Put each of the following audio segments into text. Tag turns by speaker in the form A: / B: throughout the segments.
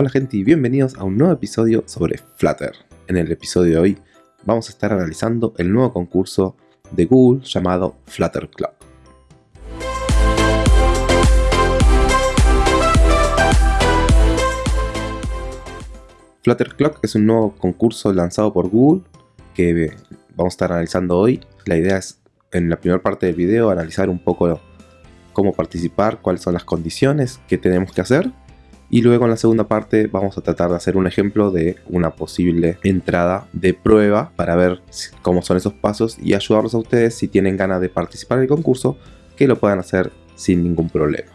A: Hola gente y bienvenidos a un nuevo episodio sobre Flutter. En el episodio de hoy vamos a estar analizando el nuevo concurso de Google llamado Flutter Clock. Flutter Clock es un nuevo concurso lanzado por Google que vamos a estar analizando hoy. La idea es en la primera parte del video analizar un poco cómo participar, cuáles son las condiciones que tenemos que hacer y luego en la segunda parte vamos a tratar de hacer un ejemplo de una posible entrada de prueba para ver cómo son esos pasos y ayudarlos a ustedes si tienen ganas de participar en el concurso que lo puedan hacer sin ningún problema.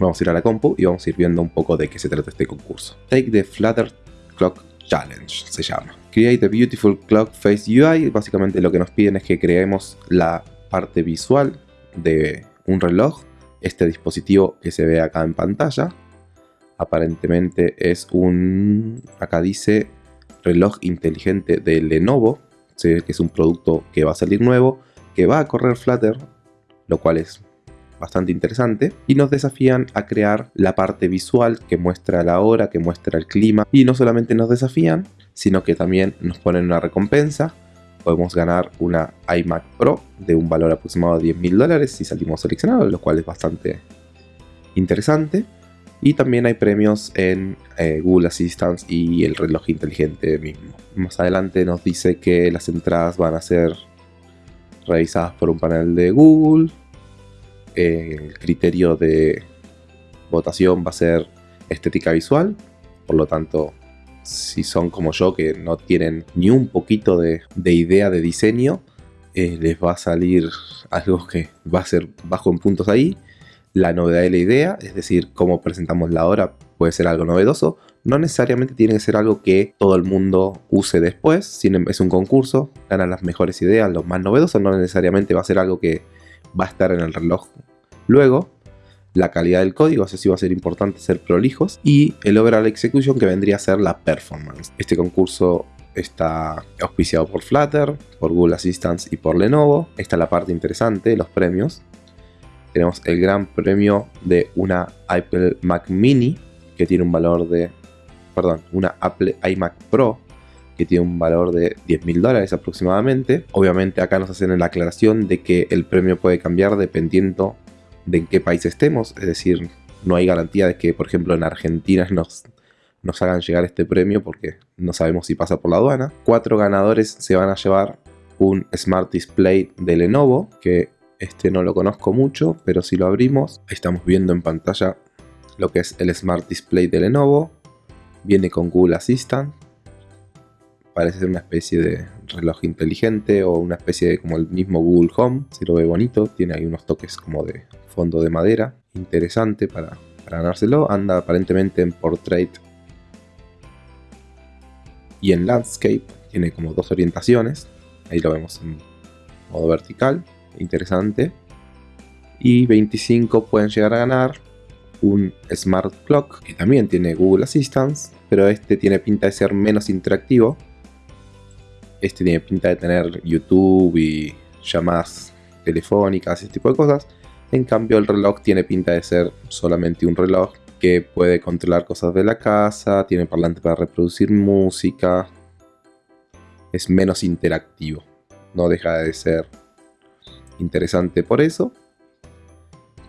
A: Vamos a ir a la compu y vamos a ir viendo un poco de qué se trata este concurso. Take the Flutter Clock Challenge se llama. Create a Beautiful Clock Face UI. Básicamente lo que nos piden es que creemos la parte visual de un reloj este dispositivo que se ve acá en pantalla. Aparentemente es un, acá dice, reloj inteligente de Lenovo. Se ve que es un producto que va a salir nuevo, que va a correr Flutter, lo cual es bastante interesante. Y nos desafían a crear la parte visual que muestra la hora, que muestra el clima. Y no solamente nos desafían, sino que también nos ponen una recompensa podemos ganar una iMac Pro de un valor aproximado de 10 mil dólares si salimos seleccionados, lo cual es bastante interesante. Y también hay premios en eh, Google Assistant y el reloj inteligente mismo. Más adelante nos dice que las entradas van a ser revisadas por un panel de Google. Eh, el criterio de votación va a ser estética visual, por lo tanto si son como yo que no tienen ni un poquito de, idea de diseño, eh, les va a salir algo que va a ser bajo en puntos ahí. La novedad de la idea, es decir, cómo presentamos la hora, puede ser algo novedoso. No necesariamente tiene que ser algo que todo el mundo use después. Em, es un concurso, ganan las mejores ideas, los más novedosos. No necesariamente va a ser algo que va a estar en el reloj luego la calidad del código, eso sí va a ser importante ser prolijos, y el overall execution que vendría a ser la performance. Este concurso está auspiciado por Flutter, por Google Assistant y por Lenovo. Esta es la parte interesante, los premios. Tenemos el gran premio de una Apple Mac Mini, que tiene un valor de, perdón, una Apple iMac Pro, que tiene un valor de 10 mil dólares aproximadamente. Obviamente acá nos hacen la aclaración de que el premio puede cambiar dependiendo de en qué país estemos, es decir, no hay garantía de que, por ejemplo, en Argentina nos, nos hagan llegar este premio porque no sabemos si pasa por la aduana. Cuatro ganadores se van a llevar un Smart Display de Lenovo, que este no lo conozco mucho, pero si lo abrimos, estamos viendo en pantalla lo que es el Smart Display de Lenovo. Viene con Google Assistant. Parece ser una especie de reloj inteligente o una especie de como el mismo Google Home, si lo ve bonito, tiene ahí unos toques como de fondo de madera, interesante para, ganárselo, anda aparentemente en Portrait y en Landscape, tiene como dos orientaciones, ahí lo vemos en modo vertical, interesante, y 25 pueden llegar a ganar un Smart Clock que también tiene Google Assistant, pero este tiene pinta de ser menos interactivo, este tiene pinta de tener YouTube y llamadas telefónicas, ese tipo de cosas. En cambio el reloj tiene pinta de ser solamente un reloj que puede controlar cosas de la casa, tiene parlante para reproducir música. Es menos interactivo. No deja de ser interesante por eso.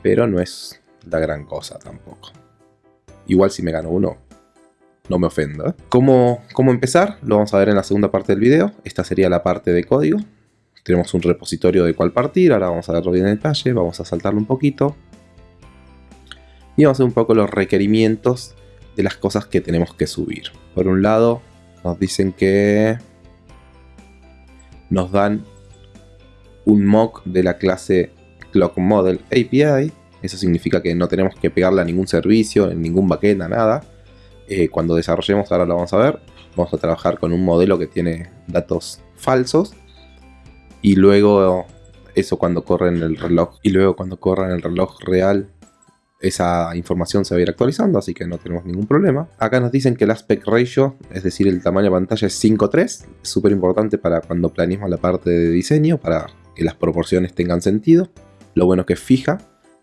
A: Pero no es la gran cosa tampoco. Igual si me gano uno, no me ofenda. ¿Cómo, ¿Cómo empezar? Lo vamos a ver en la segunda parte del video. Esta sería la parte de código. Tenemos un repositorio de cuál partir. Ahora vamos a verlo bien en detalle. Vamos a saltarlo un poquito. Y vamos a ver un poco los requerimientos de las cosas que tenemos que subir. Por un lado, nos dicen que nos dan un mock de la clase Clock Model API. Eso significa que no tenemos que pegarle a ningún servicio, en ningún backend, a nada. Eh, cuando desarrollemos, ahora lo vamos a ver, vamos a trabajar con un modelo que tiene datos falsos y luego eso cuando corre en el reloj y luego cuando corra en el reloj real esa información se va a ir actualizando, así que no tenemos ningún problema. Acá nos dicen que el aspect ratio, es decir, el tamaño de pantalla es 5.3, es súper importante para cuando planeemos la parte de diseño, para que las proporciones tengan sentido. Lo bueno es que es fija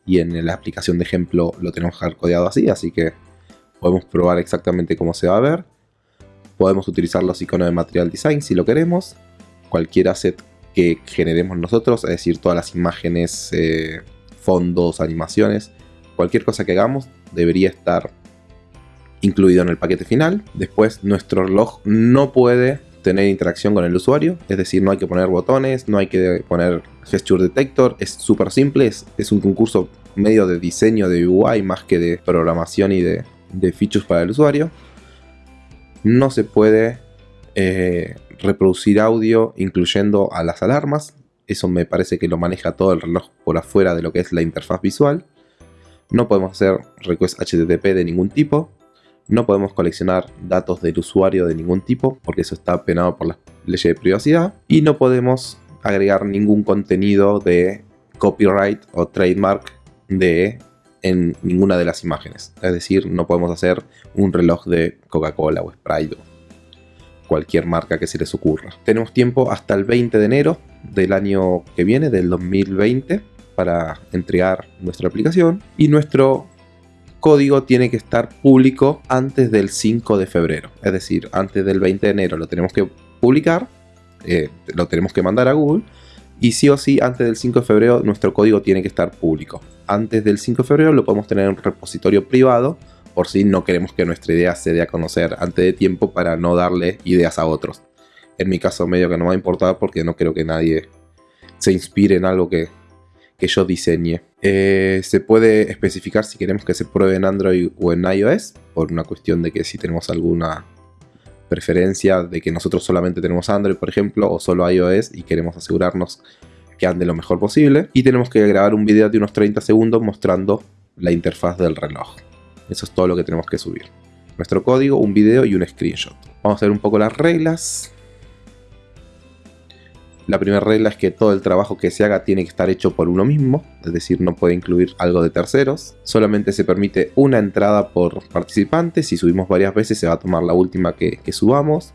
A: y en la aplicación de ejemplo lo tenemos hardcodeado así, así que podemos probar exactamente cómo se va a ver. Podemos utilizar los iconos de Material Design si lo queremos. Cualquier asset que generemos nosotros, es decir, todas las imágenes, eh, fondos, animaciones, cualquier cosa que hagamos debería estar incluido en el paquete final. Después nuestro reloj no puede tener interacción con el usuario, es decir, no hay que poner botones, no hay que poner gesture detector, es súper simple, es, un concurso medio de diseño de UI más que de programación y de, features para el usuario. No se puede eh, reproducir audio incluyendo a las alarmas, eso me parece que lo maneja todo el reloj por afuera de lo que es la interfaz visual. No podemos hacer request HTTP de ningún tipo, no podemos coleccionar datos del usuario de ningún tipo, porque eso está penado por las leyes de privacidad. Y no podemos agregar ningún contenido de copyright o trademark de en ninguna de las imágenes. Es decir, no podemos hacer un reloj de Coca-Cola o Sprite o cualquier marca que se les ocurra. Tenemos tiempo hasta el 20 de enero del año que viene, del 2020, para entregar nuestra aplicación. Y nuestro código tiene que estar público antes del 5 de febrero. Es decir, antes del 20 de enero lo tenemos que publicar, eh, lo tenemos que mandar a Google. Y sí o sí, antes del 5 de febrero nuestro código tiene que estar público. Antes del 5 de febrero lo podemos tener en un repositorio privado por si no queremos que nuestra idea se dé a conocer antes de tiempo para no darle ideas a otros. En mi caso medio que no me va a importar porque no creo que nadie se inspire en algo que que yo diseñe. Eh, se puede especificar si queremos que se pruebe en Android o en iOS, por una cuestión de que si tenemos alguna preferencia de que nosotros solamente tenemos Android, por ejemplo, o solo iOS y queremos asegurarnos que ande lo mejor posible. Y tenemos que grabar un video de unos 30 segundos mostrando la interfaz del reloj. Eso es todo lo que tenemos que subir. Nuestro código, un video y un screenshot. Vamos a ver un poco las reglas. La primera regla es que todo el trabajo que se haga tiene que estar hecho por uno mismo, es decir, no puede incluir algo de terceros. Solamente se permite una entrada por participante, si subimos varias veces se va a tomar la última que, subamos.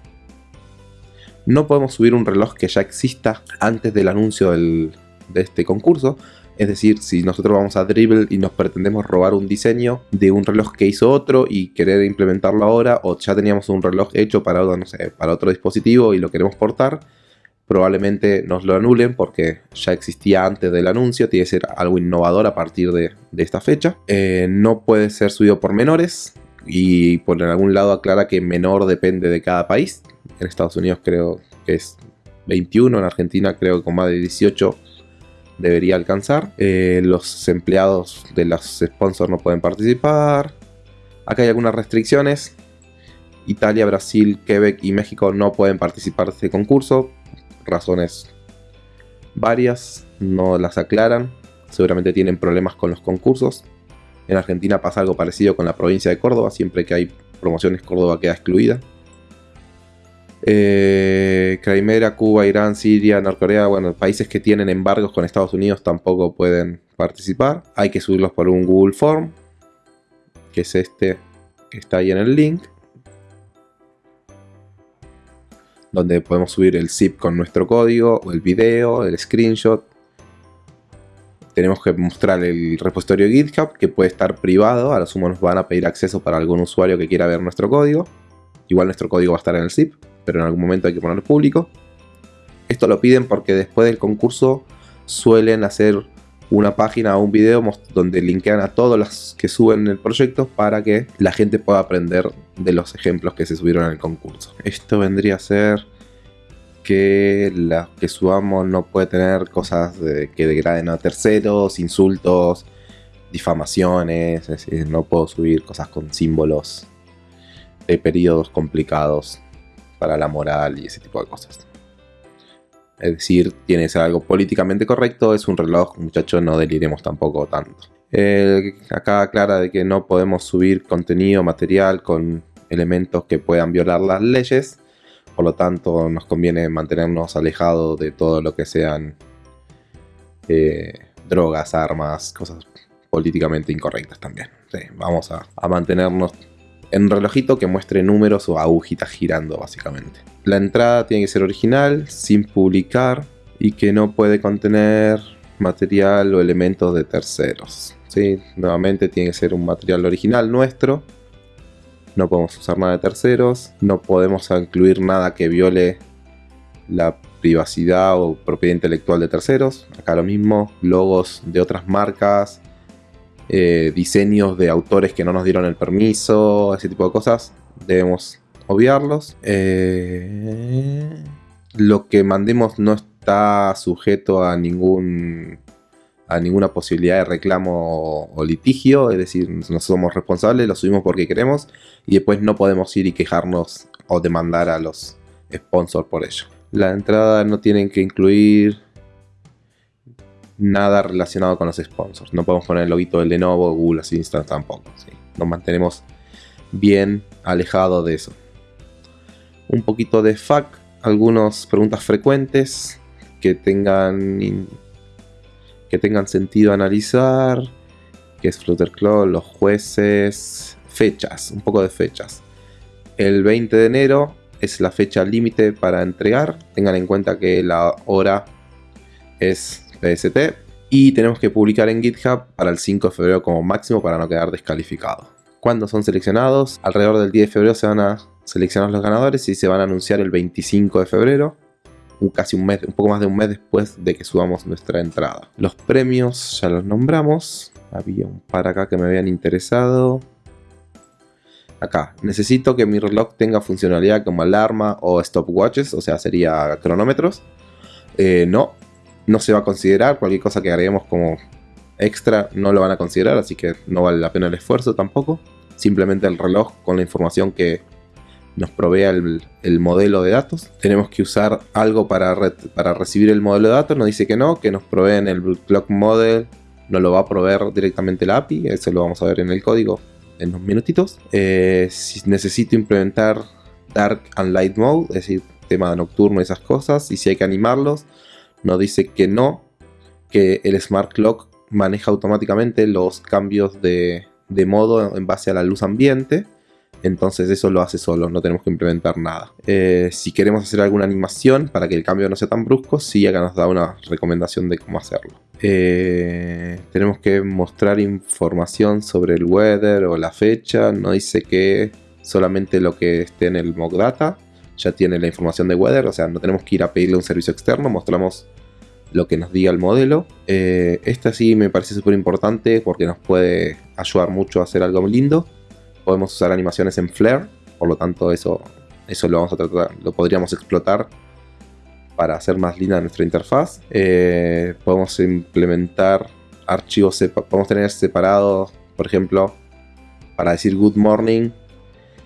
A: No podemos subir un reloj que ya exista antes del anuncio de este concurso, es decir, si nosotros vamos a Dribble y nos pretendemos robar un diseño de un reloj que hizo otro y querer implementarlo ahora, o ya teníamos un reloj hecho para, no sé, para otro dispositivo y lo queremos portar, probablemente nos lo anulen porque ya existía antes del anuncio, tiene que ser algo innovador a partir de, esta fecha. Eh, no puede ser subido por menores y por algún lado aclara que menor depende de cada país. En Estados Unidos creo que es 21, en Argentina creo que con más de 18 debería alcanzar. Eh, los empleados de los sponsors no pueden participar. Acá hay algunas restricciones. Italia, Brasil, Quebec y México no pueden participar de este concurso razones varias, no las aclaran, seguramente tienen problemas con los concursos. En Argentina pasa algo parecido con la provincia de Córdoba, siempre que hay promociones Córdoba queda excluida. Eh, Crimea, Cuba, Irán, Siria, Norcorea, bueno, países que tienen embargos con Estados Unidos tampoco pueden participar. Hay que subirlos por un Google Form, que es este que está ahí en el link. Donde podemos subir el zip con nuestro código, o el video, el screenshot. Tenemos que mostrar el repositorio GitHub, que puede estar privado, a lo sumo nos van a pedir acceso para algún usuario que quiera ver nuestro código. Igual nuestro código va a estar en el zip, pero en algún momento hay que ponerlo público. Esto lo piden porque después del concurso suelen hacer una página o un video donde linkean a todos los que suben el proyecto para que la gente pueda aprender de los ejemplos que se subieron en el concurso. Esto vendría a ser que la que subamos no puede tener cosas que degraden a terceros, insultos, difamaciones, no puedo subir cosas con símbolos de periodos complicados para la moral y ese tipo de cosas. Es decir, tiene que ser algo políticamente correcto, es un reloj, muchachos, no deliremos tampoco tanto. acá aclara de que no podemos subir contenido material con elementos que puedan violar las leyes, por lo tanto nos conviene mantenernos alejados de todo lo que sean eh, drogas, armas, cosas políticamente incorrectas también. vamos a, a mantenernos en relojito que muestre números o agujitas girando básicamente. La entrada tiene que ser original, sin publicar y que no puede contener material o elementos de terceros. ¿sí? Nuevamente tiene que ser un material original nuestro No podemos usar nada de terceros. No podemos incluir nada que viole la privacidad o propiedad intelectual de terceros. Acá lo mismo. Logos de otras marcas. Eh, diseños de autores que no nos dieron el permiso. Ese tipo de cosas. Debemos obviarlos. Eh, lo que mandemos no está sujeto a ningún a ninguna posibilidad de reclamo o litigio, es decir, no somos responsables, lo subimos porque queremos y después no podemos ir y quejarnos o demandar a los sponsors por ello. La entrada no tienen que incluir nada relacionado con los sponsors. No podemos poner el loguito de Lenovo, Google Assistant tampoco. ¿sí? Nos mantenemos bien alejados de eso. Un poquito de FAQ, algunas preguntas frecuentes que tengan que tengan sentido analizar, que es Flutterclaw, los jueces, fechas, un poco de fechas. El 20 de enero es la fecha límite para entregar, tengan en cuenta que la hora es PST y tenemos que publicar en GitHub para el 5 de febrero como máximo para no quedar descalificado. Cuando son seleccionados? Alrededor del 10 de febrero se van a seleccionar los ganadores y se van a anunciar el 25 de febrero casi un mes, un poco más de un mes después de que subamos nuestra entrada. Los premios ya los nombramos. Había un par acá que me habían interesado. Acá, necesito que mi reloj tenga funcionalidad como alarma o stopwatches, o sea, sería cronómetros. Eh, no, no se va a considerar. Cualquier cosa que agreguemos como extra no lo van a considerar, así que no vale la pena el esfuerzo tampoco. Simplemente el reloj con la información que nos provea el, el, modelo de datos. Tenemos que usar algo para, para recibir el modelo de datos. Nos dice que no, que nos proveen el clock model. No lo va a proveer directamente la API. Eso lo vamos a ver en el código en unos minutitos. Eh, si necesito implementar Dark and Light Mode, es decir, tema nocturno y esas cosas. Y si hay que animarlos, nos dice que no, que el Smart Clock maneja automáticamente los cambios de, de modo en base a la luz ambiente entonces eso lo hace solo, no tenemos que implementar nada. Eh, si queremos hacer alguna animación para que el cambio no sea tan brusco, sí acá nos da una recomendación de cómo hacerlo. Eh, tenemos que mostrar información sobre el weather o la fecha, no dice que solamente lo que esté en el mock data ya tiene la información de weather, o sea, no tenemos que ir a pedirle un servicio externo, mostramos lo que nos diga el modelo. Eh, esta sí me parece súper importante porque nos puede ayudar mucho a hacer algo lindo podemos usar animaciones en Flare, por lo tanto eso, eso lo vamos a tratar, lo podríamos explotar para hacer más linda nuestra interfaz. Eh, podemos implementar archivos, podemos tener separados, por ejemplo, para decir good morning.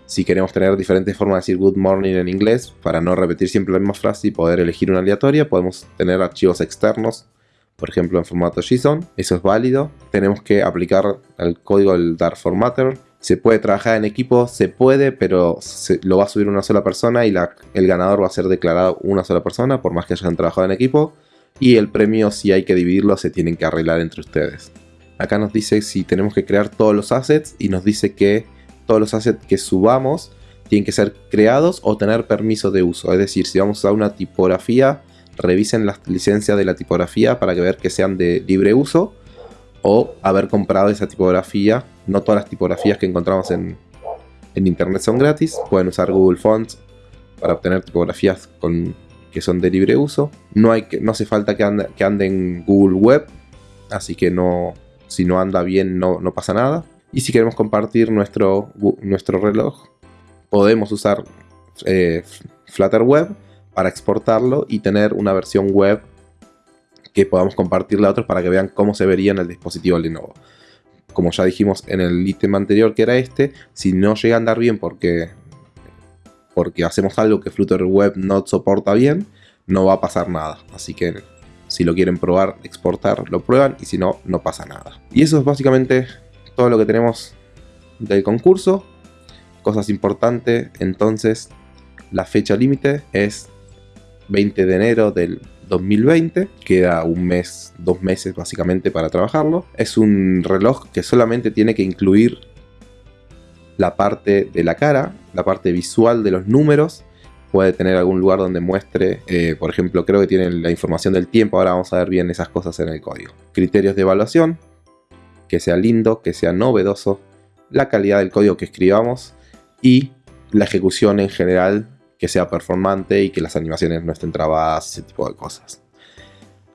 A: Si queremos tener diferentes formas de decir good morning en inglés, para no repetir siempre la misma frase y poder elegir una aleatoria, podemos tener archivos externos, por ejemplo en formato JSON. Eso es válido. Tenemos que aplicar el código del Dark Formatter se puede trabajar en equipo, se puede, pero lo va a subir una sola persona y la, el ganador va a ser declarado una sola persona, por más que hayan trabajado en equipo. Y el premio, si hay que dividirlo, se tienen que arreglar entre ustedes. Acá nos dice si tenemos que crear todos los assets y nos dice que todos los assets que subamos tienen que ser creados o tener permiso de uso. Es decir, si vamos a una tipografía, revisen las licencias de la tipografía para ver que sean de libre uso o haber comprado esa tipografía. No todas las tipografías que encontramos en, internet son gratis. Pueden usar Google Fonts para obtener tipografías que son de libre uso. No, hace falta que ande, que Google Web, así que si no anda bien no pasa nada. Y si queremos compartir nuestro, nuestro reloj, podemos usar eh, Flutter Web para exportarlo y tener una versión web que podamos compartirle a otros para que vean cómo se vería en el dispositivo Lenovo. Como ya dijimos en el ítem anterior que era este, si no llega a andar bien porque, porque hacemos algo que Flutter Web no soporta bien, no va a pasar nada. Así que si lo quieren probar, exportar, lo prueban y si no, no pasa nada. Y eso es básicamente todo lo que tenemos del concurso. Cosas importantes, entonces la fecha límite es 20 de enero del 2020. Queda un mes, dos meses básicamente para trabajarlo. Es un reloj que solamente tiene que incluir la parte de la cara, la parte visual de los números. Puede tener algún lugar donde muestre, eh, por ejemplo, creo que tiene la información del tiempo. Ahora vamos a ver bien esas cosas en el código. Criterios de evaluación, que sea lindo, que sea novedoso. La calidad del código que escribamos y la ejecución en general que sea performante y que las animaciones no estén trabadas, ese tipo de cosas.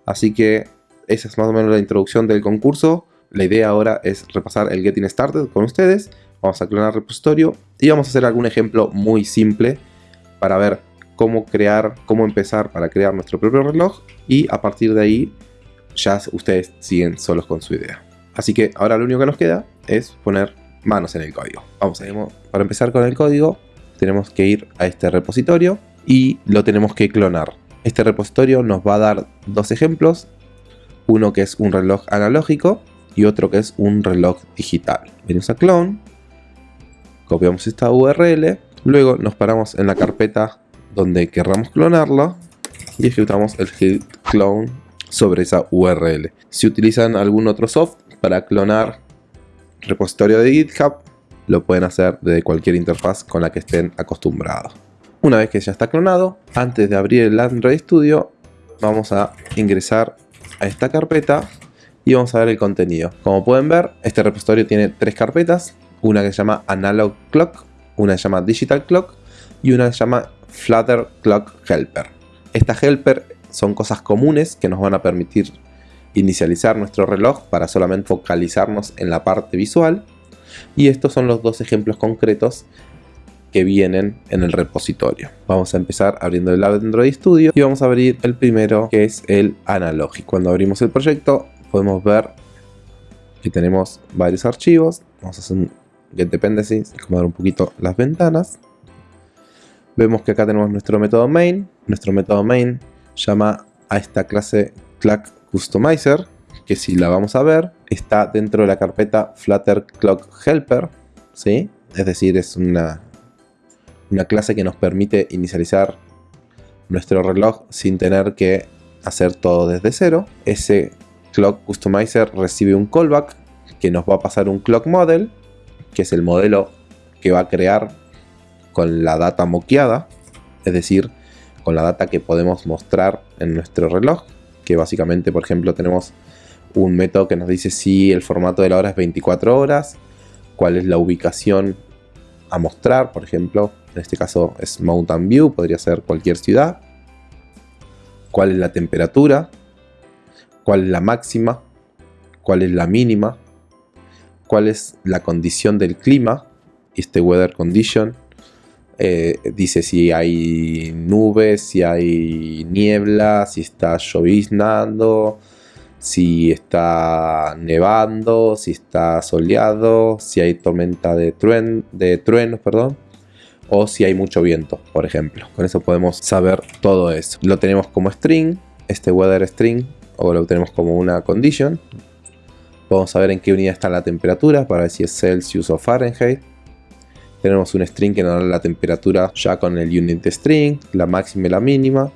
A: Así que esa es más o menos la introducción del concurso. La idea ahora es repasar el Getting Started con ustedes. Vamos a clonar el repositorio y vamos a hacer algún ejemplo muy simple para ver cómo crear, cómo empezar para crear nuestro propio reloj y a partir de ahí ya ustedes siguen solos con su idea. Así que ahora lo único que nos queda es poner manos en el código. Vamos, a para empezar con el código tenemos que ir a este repositorio y lo tenemos que clonar. Este repositorio nos va a dar dos ejemplos, uno que es un reloj analógico y otro que es un reloj digital. Venimos a clone, copiamos esta URL, luego nos paramos en la carpeta donde querramos clonarlo y ejecutamos el git clone sobre esa URL. Si utilizan algún otro soft para clonar repositorio de GitHub, lo pueden hacer desde cualquier interfaz con la que estén acostumbrados. Una vez que ya está clonado, antes de abrir el Android Studio, vamos a ingresar a esta carpeta y vamos a ver el contenido. Como pueden ver, este repositorio tiene tres carpetas, una que se llama Analog Clock, una que se llama Digital Clock y una que se llama Flutter Clock Helper. Esta helper son cosas comunes que nos van a permitir inicializar nuestro reloj para solamente focalizarnos en la parte visual. Y estos son los dos ejemplos concretos que vienen en el repositorio. Vamos a empezar abriendo el Android Studio y vamos a abrir el primero que es el analógico. Cuando abrimos el proyecto podemos ver que tenemos varios archivos. Vamos a hacer un get dependencies, acomodar un poquito las ventanas. Vemos que acá tenemos nuestro método main. Nuestro método main llama a esta clase Clock Customizer, que si la vamos a ver, está dentro de la carpeta Flutter Clock Helper, ¿sí? Es decir, es una, una clase que nos permite inicializar nuestro reloj sin tener que hacer todo desde cero. Ese Clock Customizer recibe un callback que nos va a pasar un Clock Model, que es el modelo que va a crear con la data moqueada, es decir, con la data que podemos mostrar en nuestro reloj, que básicamente, por ejemplo, tenemos un método que nos dice si el formato de la hora es 24 horas, cuál es la ubicación a mostrar, por ejemplo, en este caso es Mountain View, podría ser cualquier ciudad, cuál es la temperatura, cuál es la máxima, cuál es la mínima, cuál es la condición del clima, este weather condition, eh, dice si hay nubes, si hay niebla, si está lloviznando, si está nevando, si está soleado, si hay tormenta de, truenos, perdón, o si hay mucho viento, por ejemplo. Con eso podemos saber todo eso. Lo tenemos como string, este weather string, o lo tenemos como una condition. Podemos saber en qué unidad está la temperatura para ver si es Celsius o Fahrenheit tenemos un string que nos da la temperatura ya con el unit string, la máxima y la mínima.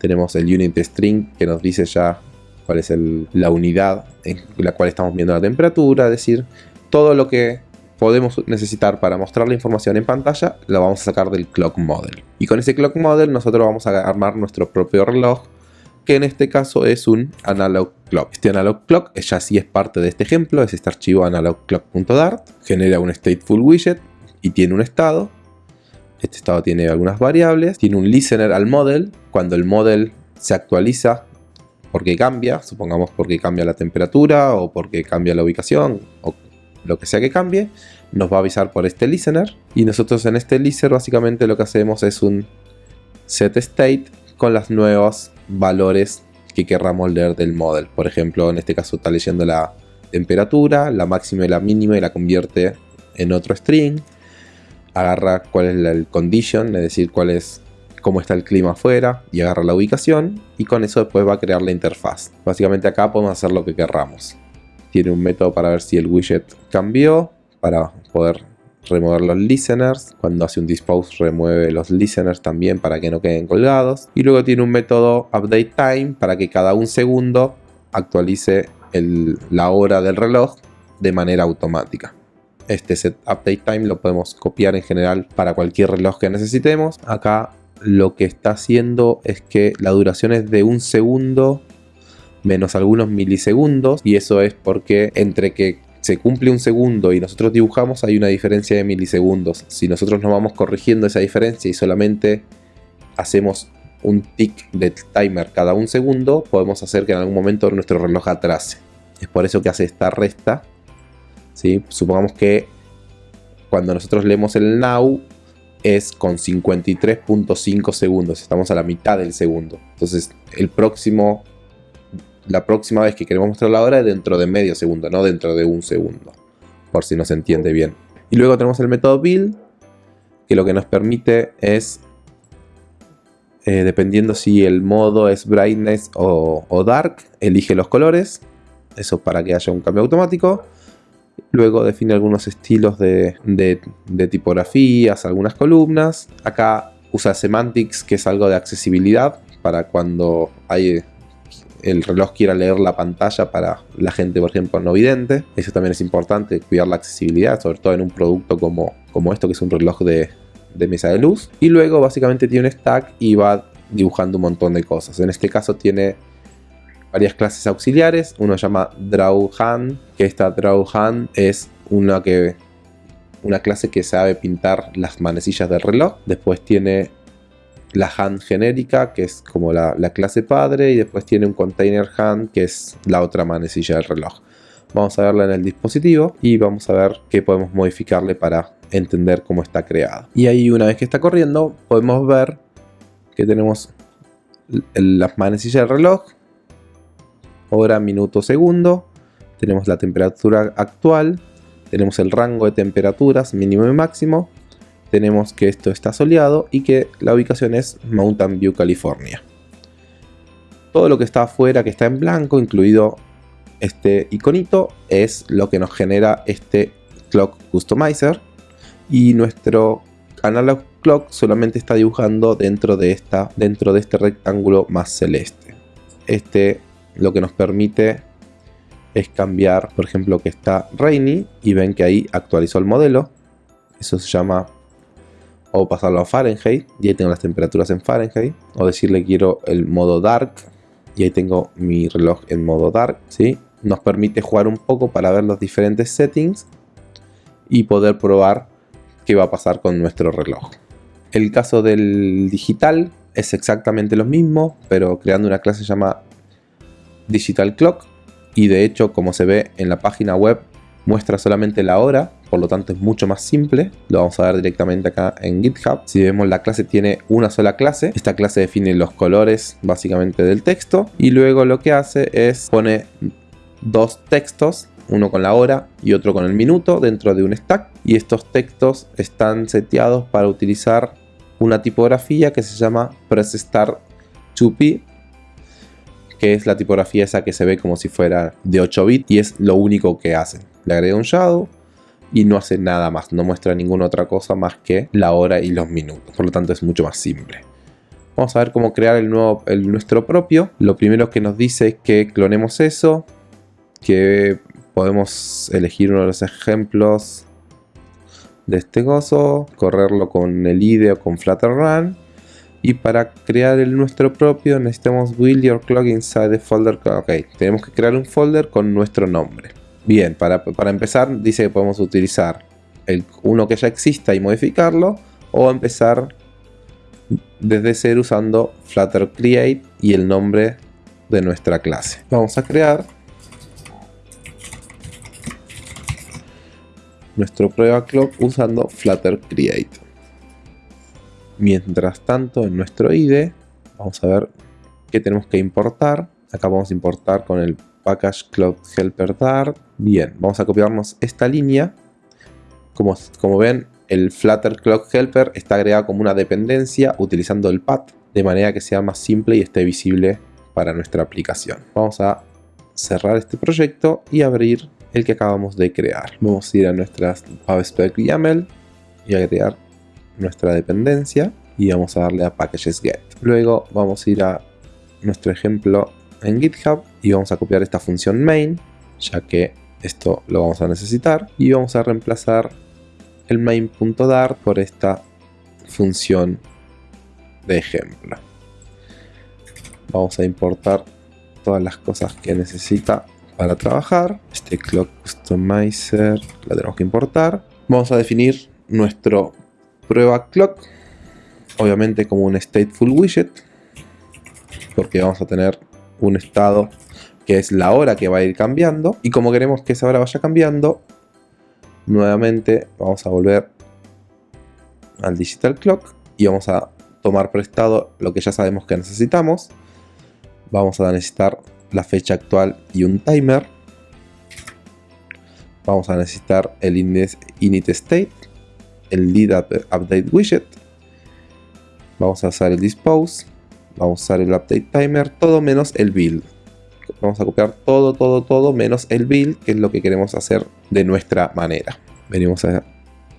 A: Tenemos el unit string que nos dice ya cuál es la unidad en la cual estamos viendo la temperatura, es decir, todo lo que podemos necesitar para mostrar la información en pantalla lo vamos a sacar del clock model. Y con ese clock model nosotros vamos a armar nuestro propio reloj que en este caso es un analog clock. Este analog clock ya sí es parte de este ejemplo, es este archivo analogclock.dart, genera un stateful widget y tiene un estado. Este estado tiene algunas variables. Tiene un listener al model. Cuando el model se actualiza porque cambia, supongamos porque cambia la temperatura o porque cambia la ubicación o lo que sea que cambie, nos va a avisar por este listener. Y nosotros en este listener básicamente lo que hacemos es un set state con los nuevos valores que querramos leer del model. Por ejemplo, en este caso está leyendo la temperatura, la máxima y la mínima y la convierte en otro string agarra cuál es el condition, es decir, cuál es cómo está el clima afuera y agarra la ubicación y con eso después va a crear la interfaz. Básicamente acá podemos hacer lo que querramos. Tiene un método para ver si el widget cambió, para poder remover los listeners. Cuando hace un dispose remueve los listeners también para que no queden colgados. Y luego tiene un método update time para que cada un segundo actualice la hora del reloj de manera automática. Este set update time lo podemos copiar en general para cualquier reloj que necesitemos. Acá lo que está haciendo es que la duración es de un segundo menos algunos milisegundos y eso es porque entre que se cumple un segundo y nosotros dibujamos, hay una diferencia de milisegundos. Si nosotros nos vamos corrigiendo esa diferencia y solamente hacemos un tick de timer cada un segundo, podemos hacer que en algún momento nuestro reloj atrase. Es por eso que hace esta resta. Supongamos que cuando nosotros leemos el now es con 53.5 segundos. Estamos a la mitad del segundo. Entonces el próximo, la próxima vez que queremos mostrar la hora es dentro de medio segundo, no dentro de un segundo. Por si no se entiende bien. Y luego tenemos el método build, que lo que nos permite es eh, dependiendo si el modo es brightness o, dark, elige los colores, eso para que haya un cambio automático. Luego define algunos estilos de, tipografías, algunas columnas. Acá usa semantics, que es algo de accesibilidad, para cuando hay, el reloj quiera leer la pantalla para la gente, por ejemplo, no vidente. Eso también es importante, cuidar la accesibilidad, sobre todo en un producto como, esto, que es un reloj de, de mesa de luz. Y luego básicamente tiene un stack y va dibujando un montón de cosas. En este caso tiene varias clases auxiliares. Uno se llama DrawHand, que esta DrawHand es una, que, una clase que sabe pintar las manecillas del reloj. Después tiene la hand genérica, que es como la, la, clase padre, y después tiene un container hand, que es la otra manecilla del reloj. Vamos a verla en el dispositivo y vamos a ver qué podemos modificarle para entender cómo está creado. Y ahí una vez que está corriendo podemos ver que tenemos las manecillas del reloj, hora, minuto, segundo, tenemos la temperatura actual, tenemos el rango de temperaturas mínimo y máximo, tenemos que esto está soleado y que la ubicación es Mountain View, California. Todo lo que está afuera, que está en blanco, incluido este iconito, es lo que nos genera este Clock Customizer y nuestro Analog Clock solamente está dibujando dentro de, esta, dentro de este rectángulo más celeste. Este lo que nos permite es cambiar, por ejemplo, que está Rainy y ven que ahí actualizó el modelo. Eso se llama o pasarlo a Fahrenheit y ahí tengo las temperaturas en Fahrenheit o decirle quiero el modo dark y ahí tengo mi reloj en modo dark, ¿sí? Nos permite jugar un poco para ver los diferentes settings y poder probar qué va a pasar con nuestro reloj. El caso del digital es exactamente lo mismo, pero creando una clase llamada Digital Clock y de hecho como se ve en la página web muestra solamente la hora, por lo tanto es mucho más simple. Lo vamos a ver directamente acá en GitHub. Si vemos la clase tiene una sola clase. Esta clase define los colores básicamente del texto y luego lo que hace es pone dos textos uno con la hora y otro con el minuto dentro de un stack y estos textos están seteados para utilizar una tipografía que se llama Press Start 2P que es la tipografía esa que se ve como si fuera de 8 bits y es lo único que hacen. Le agrega un shadow y no hace nada más, no muestra ninguna otra cosa más que la hora y los minutos, por lo tanto es mucho más simple. Vamos a ver cómo crear el, nuevo, el nuestro propio. Lo primero que nos dice es que clonemos eso, que podemos elegir uno de los ejemplos de este gozo, correrlo con el IDE o con Flutter Run. Y para crear el nuestro propio necesitamos build your clock inside the folder. Ok, tenemos que crear un folder con nuestro nombre. Bien, para, para empezar dice que podemos utilizar el, uno que ya exista y modificarlo. O empezar desde cero usando Flutter Create y el nombre de nuestra clase. Vamos a crear nuestro prueba clock usando Flutter Create. Mientras tanto, en nuestro IDE, vamos a ver qué tenemos que importar. Acá vamos a importar con el package clock helper dart. Bien, vamos a copiarnos esta línea. Como, como ven, el Flutter Clock Helper está agregado como una dependencia utilizando el path de manera que sea más simple y esté visible para nuestra aplicación. Vamos a cerrar este proyecto y abrir el que acabamos de crear. Vamos a ir a nuestras PubSpec YAML y a crear nuestra dependencia y vamos a darle a packages get. Luego vamos a ir a nuestro ejemplo en GitHub y vamos a copiar esta función main, ya que esto lo vamos a necesitar y vamos a reemplazar el main.dart por esta función de ejemplo. Vamos a importar todas las cosas que necesita para trabajar. Este clock customizer la tenemos que importar. Vamos a definir nuestro prueba clock, obviamente como un stateful widget, porque vamos a tener un estado que es la hora que va a ir cambiando. Y como queremos que esa hora vaya cambiando, nuevamente vamos a volver al digital clock y vamos a tomar prestado lo que ya sabemos que necesitamos. Vamos a necesitar la fecha actual y un timer. Vamos a necesitar el init state, el lead update widget. Vamos a usar el dispose. Vamos a usar el update timer, todo menos el build. Vamos a copiar todo, todo, todo menos el build, que es lo que queremos hacer de nuestra manera. Venimos a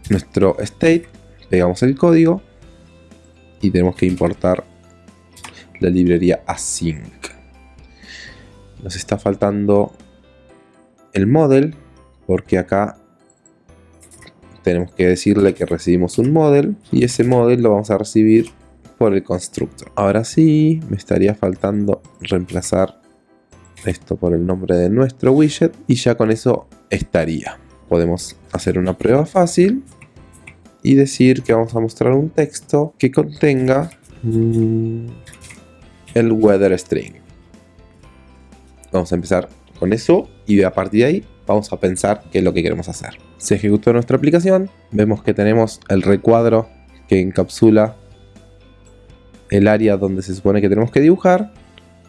A: nuestro state, pegamos el código y tenemos que importar la librería async. Nos está faltando el model porque acá tenemos que decirle que recibimos un model y ese model lo vamos a recibir por el constructor. Ahora sí, me estaría faltando reemplazar esto por el nombre de nuestro widget y ya con eso estaría. Podemos hacer una prueba fácil y decir que vamos a mostrar un texto que contenga mm, el weather string. Vamos a empezar con eso y a partir de ahí vamos a pensar qué es lo que queremos hacer. Se ejecutó nuestra aplicación, vemos que tenemos el recuadro que encapsula el área donde se supone que tenemos que dibujar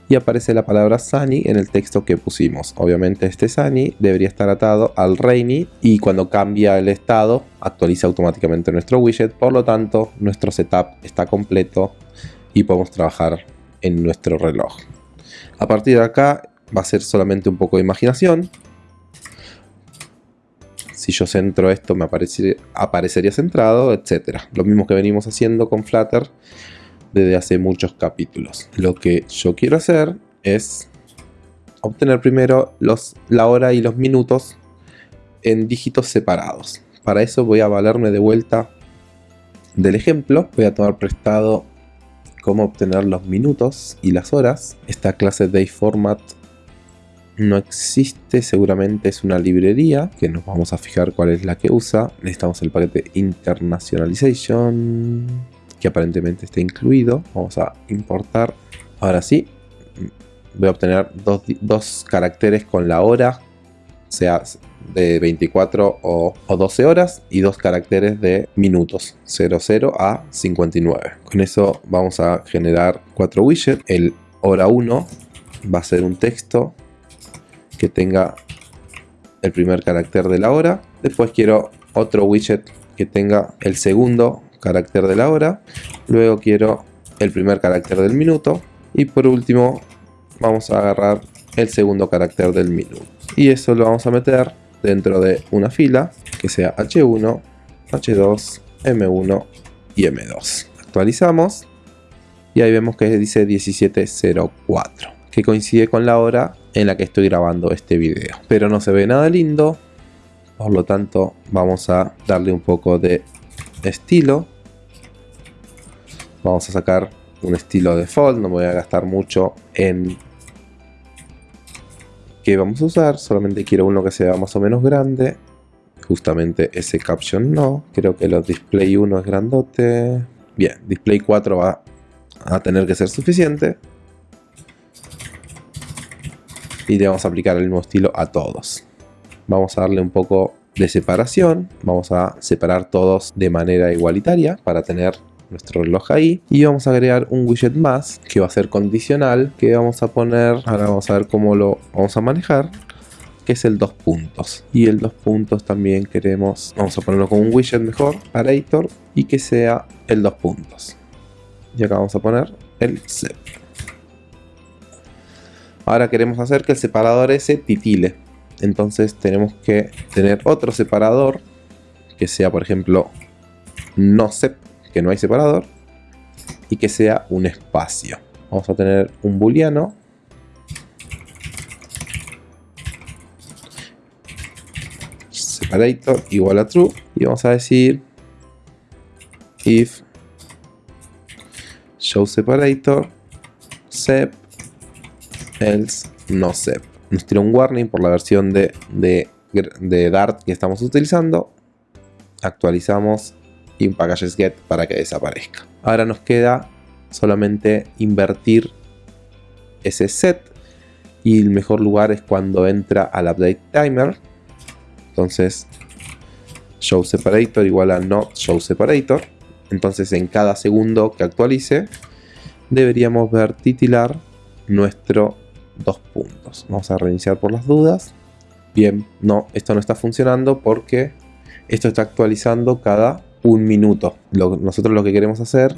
A: y aparece la palabra Sunny en el texto que pusimos. Obviamente este Sunny debería estar atado al Rainy y cuando cambia el estado actualiza automáticamente nuestro widget. Por lo tanto, nuestro setup está completo y podemos trabajar en nuestro reloj. A partir de acá va a ser solamente un poco de imaginación. Si yo centro esto me aparecería centrado, etc. Lo mismo que venimos haciendo con Flutter desde hace muchos capítulos. Lo que yo quiero hacer es obtener primero los, la hora y los minutos en dígitos separados. Para eso voy a valerme de vuelta del ejemplo. Voy a tomar prestado cómo obtener los minutos y las horas. Esta clase DayFormat no existe, seguramente es una librería que nos vamos a fijar cuál es la que usa. Necesitamos el paquete Internationalization que aparentemente está incluido. Vamos a importar. Ahora sí, voy a obtener dos, caracteres con la hora, sea de 24 o, 12 horas, y dos caracteres de minutos, 00 a 59. Con eso vamos a generar cuatro widgets. El hora 1 va a ser un texto que tenga el primer carácter de la hora. Después quiero otro widget que tenga el segundo carácter de la hora, luego quiero el primer carácter del minuto y por último vamos a agarrar el segundo carácter del minuto. Y eso lo vamos a meter dentro de una fila que sea H1, H2, M1 y M2. Actualizamos y ahí vemos que dice 1704 que coincide con la hora en la que estoy grabando este video. Pero no se ve nada lindo, por lo tanto vamos a darle un poco de estilo Vamos a sacar un estilo default, no me voy a gastar mucho en qué vamos a usar, solamente quiero uno que sea más o menos grande. Justamente ese caption no, creo que los display 1 es grandote. Bien, display 4 va a tener que ser suficiente. Y le vamos a aplicar el mismo estilo a todos. Vamos a darle un poco de separación. Vamos a separar todos de manera igualitaria para tener nuestro reloj ahí y vamos a agregar un widget más que va a ser condicional que vamos a poner, ahora vamos a ver cómo lo vamos a manejar que es el dos puntos y el dos puntos también queremos vamos a ponerlo con un widget mejor parator y que sea el dos puntos y acá vamos a poner el set ahora queremos hacer que el separador ese titile. Entonces tenemos que tener otro separador que sea por ejemplo no sep que no hay separador y que sea un espacio. Vamos a tener un booleano. Separator igual a true. Y vamos a decir if show separator sep else no sep nos tira un warning por la versión de, de, Dart que estamos utilizando. Actualizamos packages get para que desaparezca. Ahora nos queda solamente invertir ese set y el mejor lugar es cuando entra al update timer. Entonces show separator igual a not show separator. Entonces en cada segundo que actualice deberíamos ver titilar nuestro dos puntos. Vamos a reiniciar por las dudas. Bien, no, esto no está funcionando porque esto está actualizando cada un minuto. nosotros lo que queremos hacer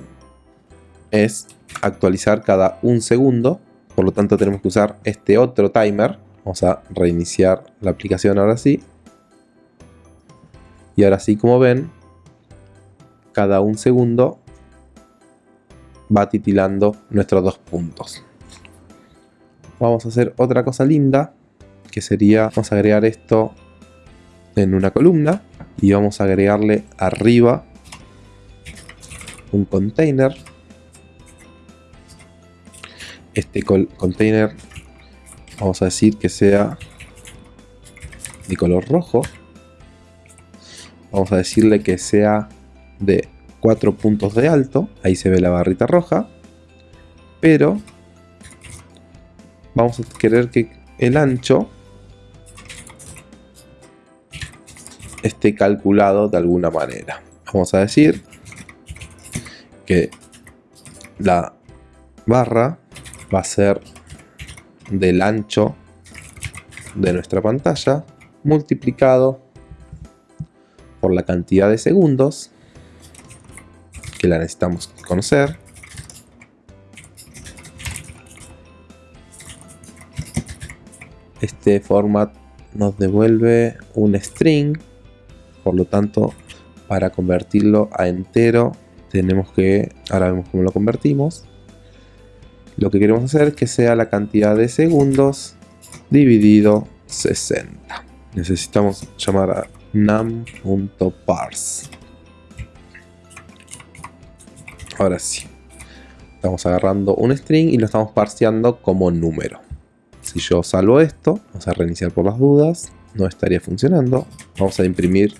A: es actualizar cada un segundo. Por lo tanto tenemos que usar este otro timer. Vamos a reiniciar la aplicación ahora sí. Y ahora sí, como ven, cada un segundo va titilando nuestros dos puntos. Vamos a hacer otra cosa linda, que sería, vamos a agregar esto en una columna y vamos a agregarle arriba un container. Este container vamos a decir que sea de color rojo. Vamos a decirle que sea de 4 puntos de alto ahí se ve la barrita roja pero vamos a querer que el ancho esté calculado de alguna manera. Vamos a decir que la barra va a ser del ancho de nuestra pantalla multiplicado por la cantidad de segundos que la necesitamos conocer este format nos devuelve un string. Por lo tanto para convertirlo a entero tenemos que, ahora vemos cómo lo convertimos. Lo que queremos hacer es que sea la cantidad de segundos dividido 60 necesitamos llamar a num.parse ahora sí. Estamos agarrando un string y lo estamos parseando como número si yo salvo esto, vamos a reiniciar por las dudas, no estaría funcionando. Vamos a imprimir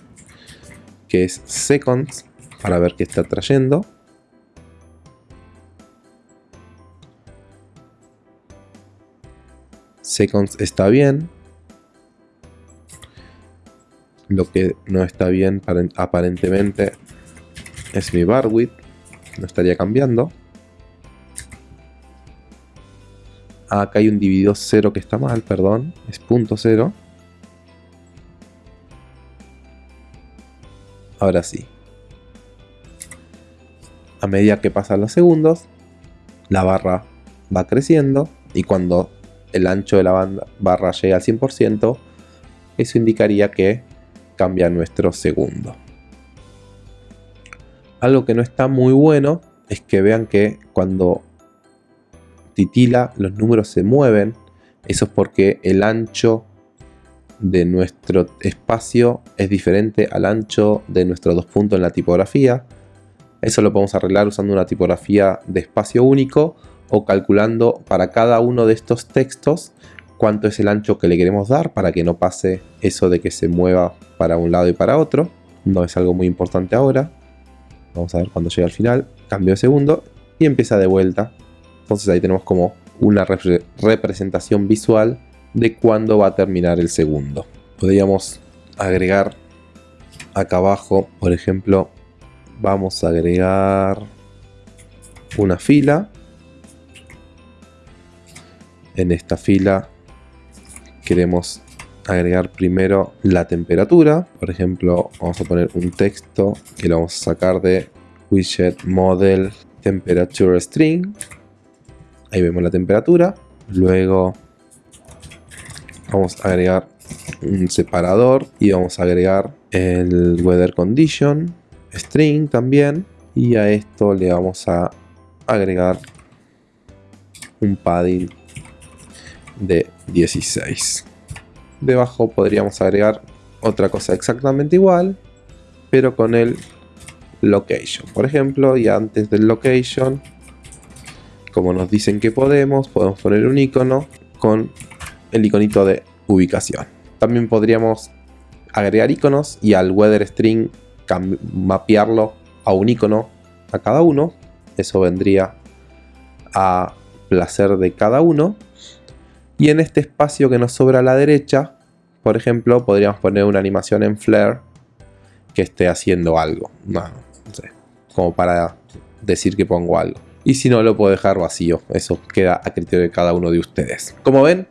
A: que es seconds para ver qué está trayendo. Seconds está bien. Lo que no está bien aparentemente es mi bar width. No estaría cambiando. Ah, acá hay un dividido 0 que está mal, perdón. Es punto 0. Ahora sí. A medida que pasan los segundos, la barra va creciendo y cuando el ancho de la barra llega al 100%, eso indicaría que cambia nuestro segundo. Algo que no está muy bueno es que vean que cuando titila los números se mueven, eso es porque el ancho de nuestro espacio es diferente al ancho de nuestros dos puntos en la tipografía. Eso lo podemos arreglar usando una tipografía de espacio único o calculando para cada uno de estos textos cuánto es el ancho que le queremos dar para que no pase eso de que se mueva para un lado y para otro. No es algo muy importante ahora. Vamos a ver cuando llega al final. Cambio de segundo y empieza de vuelta. Entonces ahí tenemos como una representación visual de cuándo va a terminar el segundo. Podríamos agregar acá abajo, por ejemplo, vamos a agregar una fila. En esta fila queremos agregar primero la temperatura. Por ejemplo, vamos a poner un texto que lo vamos a sacar de widget model temperature string. Ahí vemos la temperatura. Luego vamos a agregar un separador y vamos a agregar el weather condition string también. Y a esto le vamos a agregar un padding de 16 debajo podríamos agregar otra cosa exactamente igual pero con el location. Por ejemplo y antes del location como nos dicen que podemos podemos poner un icono con el iconito de ubicación. También podríamos agregar iconos y al weather string mapearlo a un icono a cada uno. Eso vendría a placer de cada uno. Y en este espacio que nos sobra a la derecha, por ejemplo, podríamos poner una animación en Flare que esté haciendo algo. No, sé, como para decir que pongo algo. Y si no, lo puedo dejar vacío. Eso queda a criterio de cada uno de ustedes. Como ven,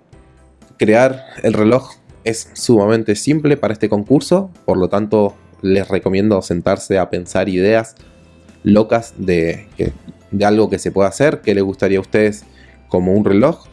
A: crear el reloj es sumamente simple para este concurso. Por lo tanto, les recomiendo sentarse a pensar ideas locas de, algo que se pueda hacer, que les gustaría a ustedes como un reloj,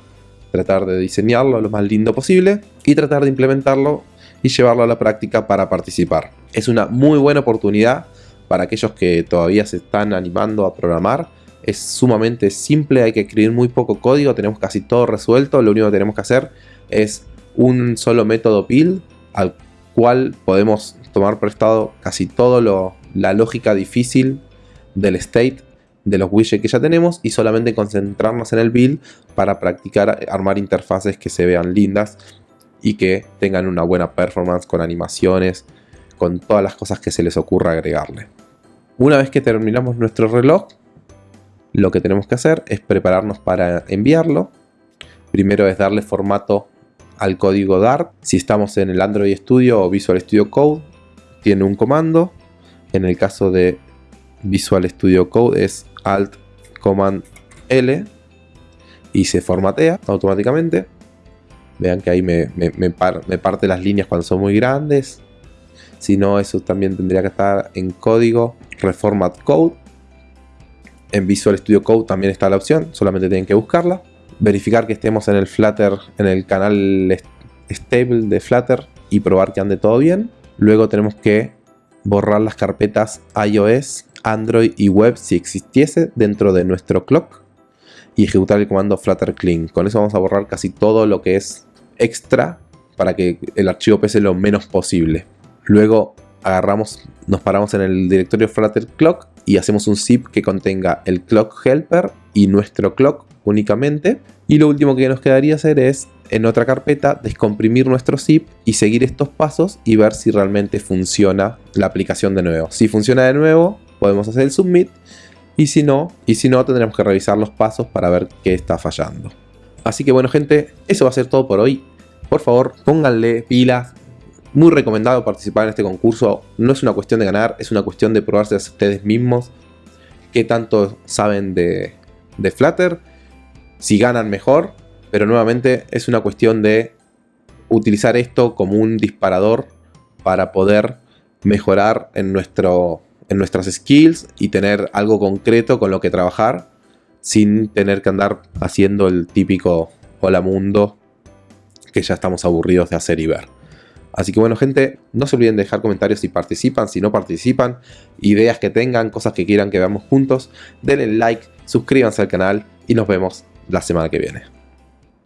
A: tratar de diseñarlo lo más lindo posible y tratar de implementarlo y llevarlo a la práctica para participar. Es una muy buena oportunidad para aquellos que todavía se están animando a programar. Es sumamente simple, hay que escribir muy poco código, tenemos casi todo resuelto, lo único que tenemos que hacer es un solo método build al cual podemos tomar prestado casi todo la lógica difícil del state de los widgets que ya tenemos y solamente concentrarnos en el build para practicar armar interfaces que se vean lindas y que tengan una buena performance con animaciones, con todas las cosas que se les ocurra agregarle. Una vez que terminamos nuestro reloj, lo que tenemos que hacer es prepararnos para enviarlo. Primero es darle formato al código Dart. Si estamos en el Android Studio o Visual Studio Code, tiene un comando. En el caso de Visual Studio Code es Alt Command L y se formatea automáticamente. Vean que ahí me, parte las líneas cuando son muy grandes. Si no, eso también tendría que estar en código Reformat Code. En Visual Studio Code también está la opción, solamente tienen que buscarla. Verificar que estemos en el Flutter, en el canal stable de Flutter y probar que ande todo bien. Luego tenemos que borrar las carpetas iOS Android y web si existiese dentro de nuestro clock y ejecutar el comando flutter clean. Con eso vamos a borrar casi todo lo que es extra para que el archivo pese lo menos posible. Luego agarramos, nos paramos en el directorio flutter clock y hacemos un zip que contenga el clock helper y nuestro clock únicamente. Y lo último que nos quedaría hacer es en otra carpeta descomprimir nuestro zip y seguir estos pasos y ver si realmente funciona la aplicación de nuevo. Si funciona de nuevo, podemos hacer el submit y si no, y si no tendremos que revisar los pasos para ver qué está fallando. Así que bueno gente, eso va a ser todo por hoy. Por favor, pónganle pilas. Muy recomendado participar en este concurso. No es una cuestión de ganar, es una cuestión de probarse a ustedes mismos. Qué tanto saben de, de Flutter. Si ganan mejor. Pero nuevamente es una cuestión de utilizar esto como un disparador para poder mejorar en nuestro en nuestras skills y tener algo concreto con lo que trabajar sin tener que andar haciendo el típico hola mundo que ya estamos aburridos de hacer y ver. Así que bueno gente, no se olviden de dejar comentarios si participan, si no participan, ideas que tengan, cosas que quieran que veamos juntos, denle like, suscríbanse al canal y nos vemos la semana que viene.